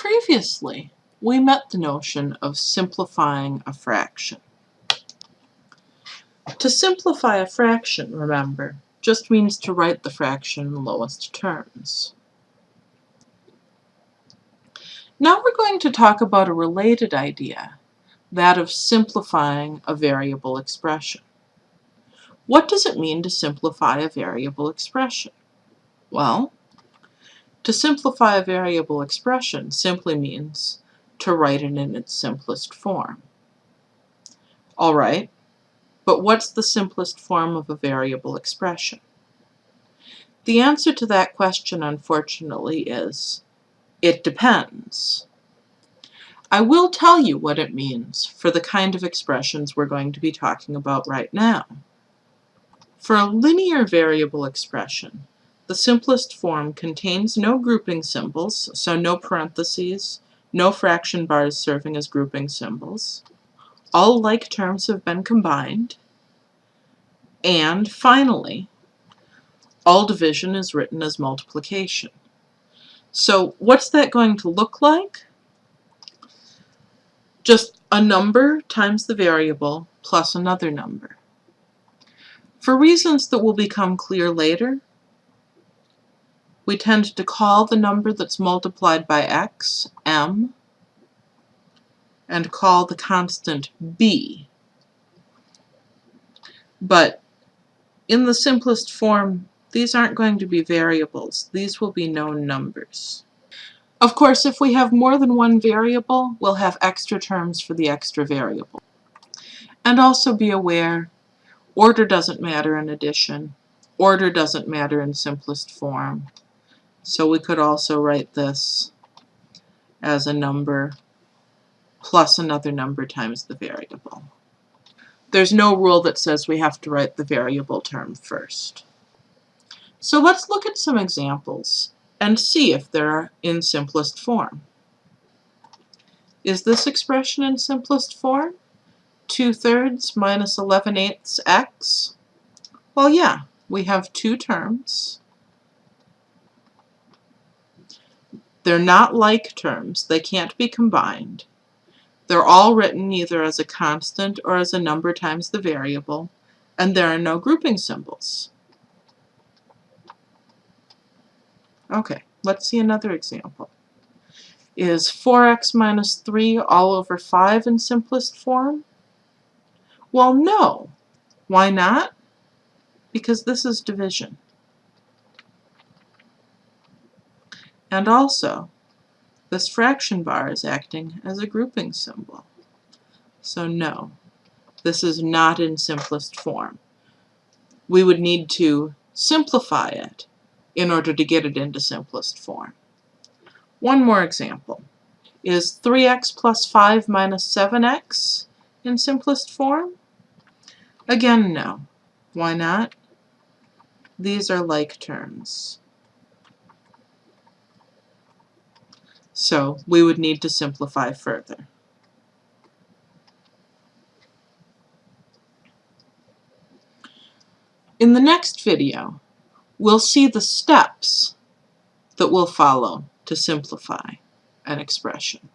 Previously, we met the notion of simplifying a fraction. To simplify a fraction, remember, just means to write the fraction in lowest terms. Now we're going to talk about a related idea, that of simplifying a variable expression. What does it mean to simplify a variable expression? Well, to simplify a variable expression simply means to write it in its simplest form. All right, but what's the simplest form of a variable expression? The answer to that question, unfortunately, is it depends. I will tell you what it means for the kind of expressions we're going to be talking about right now. For a linear variable expression, the simplest form contains no grouping symbols, so no parentheses, no fraction bars serving as grouping symbols. All like terms have been combined. And finally, all division is written as multiplication. So what's that going to look like? Just a number times the variable plus another number. For reasons that will become clear later, we tend to call the number that's multiplied by x m and call the constant b. But in the simplest form, these aren't going to be variables. These will be known numbers. Of course, if we have more than one variable, we'll have extra terms for the extra variable. And also be aware, order doesn't matter in addition. Order doesn't matter in simplest form. So we could also write this as a number plus another number times the variable. There's no rule that says we have to write the variable term first. So let's look at some examples and see if they're in simplest form. Is this expression in simplest form? 2 thirds minus 11 eighths x? Well, yeah, we have two terms. They're not like terms. They can't be combined. They're all written either as a constant or as a number times the variable, and there are no grouping symbols. Okay, let's see another example. Is 4x minus 3 all over 5 in simplest form? Well, no. Why not? Because this is division. And also, this fraction bar is acting as a grouping symbol. So no, this is not in simplest form. We would need to simplify it in order to get it into simplest form. One more example. Is 3x plus 5 minus 7x in simplest form? Again, no. Why not? These are like terms. So we would need to simplify further. In the next video, we'll see the steps that we'll follow to simplify an expression.